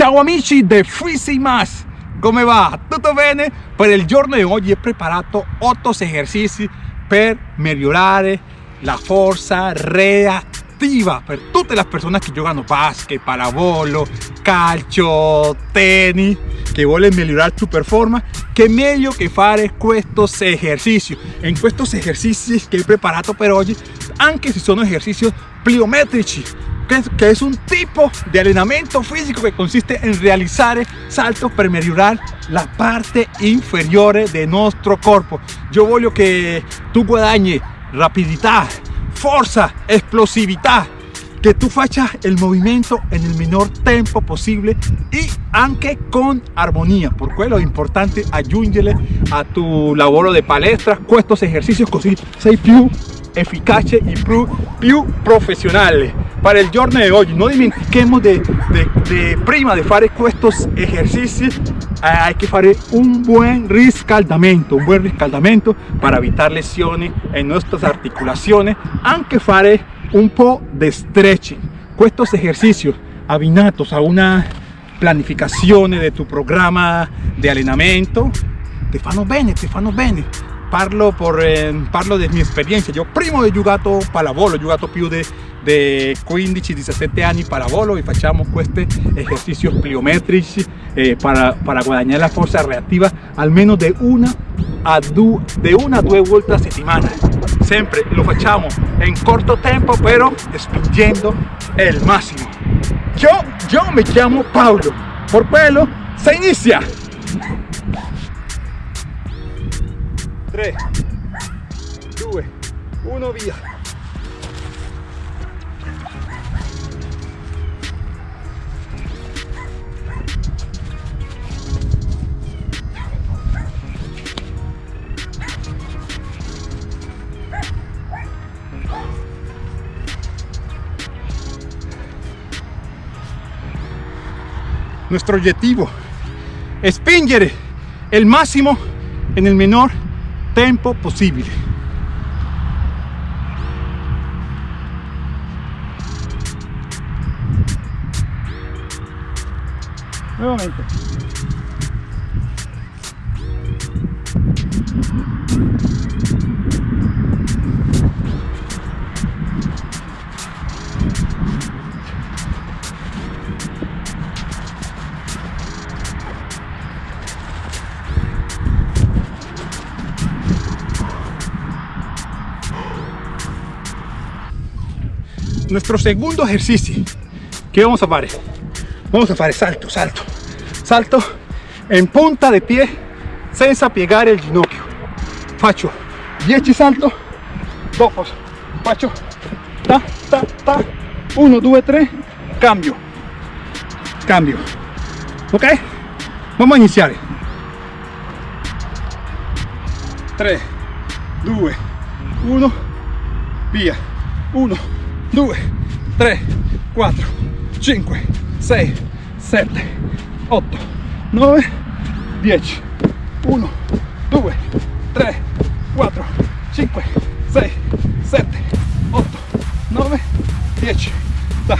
Ciao amici di Freezy Mass, come va? Tutto bene? Per il giorno di oggi ho preparato 8 esercizi per migliorare la forza reattiva per tutte le persone che giocano basket, pallavolo, calcio, tennis, che vogliono migliorare tu performance, che meglio che fare questi esercizi. In questi esercizi che ho preparato per oggi, anche se sono esercizi pliometrici, que, es un tipo de entrenamiento físico que consiste en realizar saltos para mejorar la parte inferior de nuestro cuerpo. Yo voglio que tú guadagni rapidità, fuerza, explosividad, que tú faccias el movimiento en el menor tiempo posible y anche con armonía. Por quello es importante aggiungere a tu lavoro de palestra estos ejercicios così sei più efficace y più, più professionale para el giorno de hoy no dimentiquemos de, de, prima de fare estos ejercicios eh, hay que hacer un buen riscaldamento un buen riscaldamento para evitar lesiones en nuestras articulaciones aunque fare un po' de stretching. Estos ejercicios abbinatos a una planificación de tu programa de entrenamiento te fanno bene, te fanno bene. Parlo, por, eh, parlo di mia esperienza io prima ho giocato pallavolo giocato più di 15-17 anni pallavolo e facciamo questi esercizi pliometrici eh, para, para guadagnare la forza reattiva almeno di una a de una a due volte a settimana sempre lo facciamo in corto tempo però spingendo il massimo io, io mi chiamo Paolo por quello se inizia 3, 2, 1, via. Nuestro objetivo spingere el máximo en el menor possibile nuovamente nuestro segundo ejercicio. Que vamos a hacer vamos a hacer salto salto. Salto en punta de pie senza piegare el ginocchio. Faccio 10 salto. Dopo faccio ta ta ta. 1 2 3 cambio. Cambio. Ok vamos a iniciar. 3 2 1 via 1 2 3 4 5 6 7 8 9 10 1 2 3 4 5 6 7 8 9 10 da.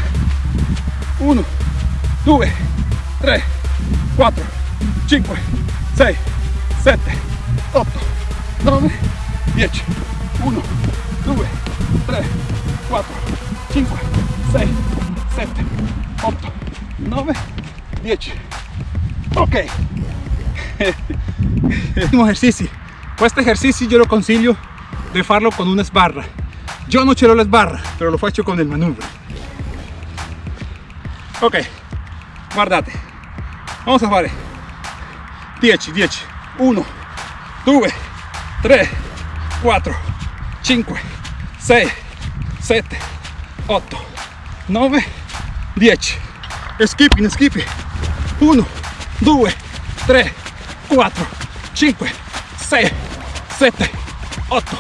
1 2 3 4 5 6 7 8 9 10 1 2 3 4 5, 6, 7, 8, 9, 10. Ok. Último ejercicio. Este ejercicio yo lo consiglio de farlo con una sbarra. Yo no ce l'ho la sbarra, pero lo faccio con el manubrio. Ok, guardate. Vamos a fare 10, 10, 1, 2, 3, 4, 5, 6, 7, 8 9 10 skipping skipping. 1 2 3 4 5 6 7 8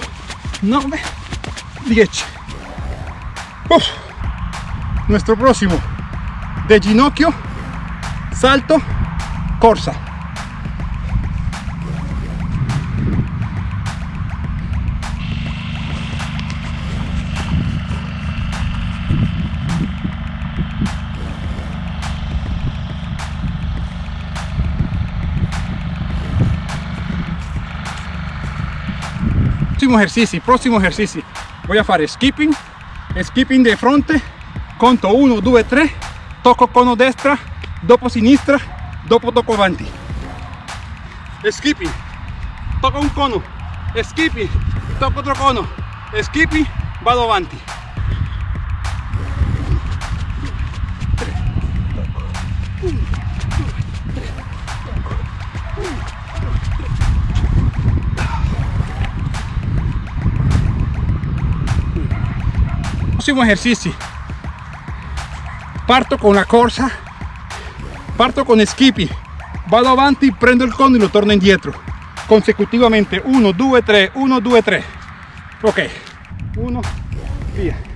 9 10 Uf. nuestro próximo. De ginocchio salto corsa próximo ejercicio próximo ejercicio. Voy a hacer skipping skipping de frente conto 1 2 3 toco cono destra dopo sinistra dopo toco avanti. Skipping toco un cono skipping toco otro cono skipping vado avanti próximo ejercicio. Parto con la corsa parto con skippy vado avanti prendo il cono e lo torno indietro consecutivamente 1 2 3 1 2 3 ok. 1 via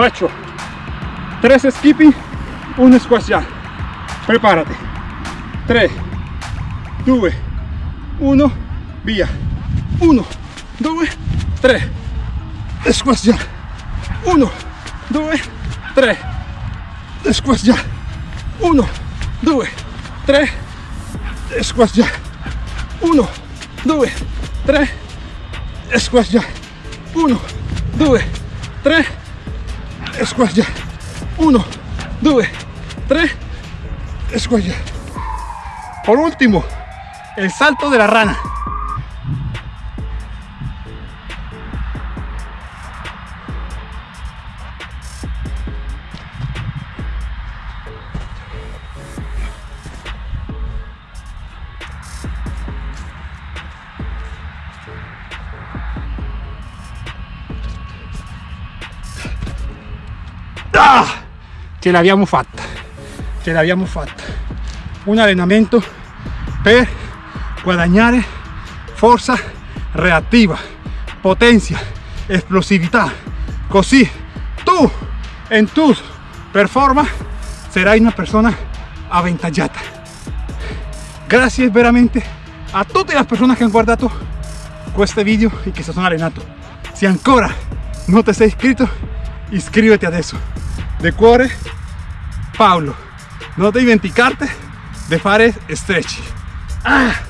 faccio 3 skipping un squat prepárate. 3 2 1 via 1 2 3 squat 1 2 3 squat 1 2 3 squat 1 2 3 squat 1 2 3 squat 1 2 3 squat por último el salto de la rana Ah! ce l'abbiamo fatta ce l'abbiamo fatta un allenamento per guadagnare forza reattiva potencia explosività così tu en tu performance sarai una persona avvantaggiata grazie veramente a tutte le persone che hanno guardato questo video e che si sono allenato se ancora non ti sei iscritto iscriviti adesso de cuore Paulo no te dimenticarte de fare stretch ah.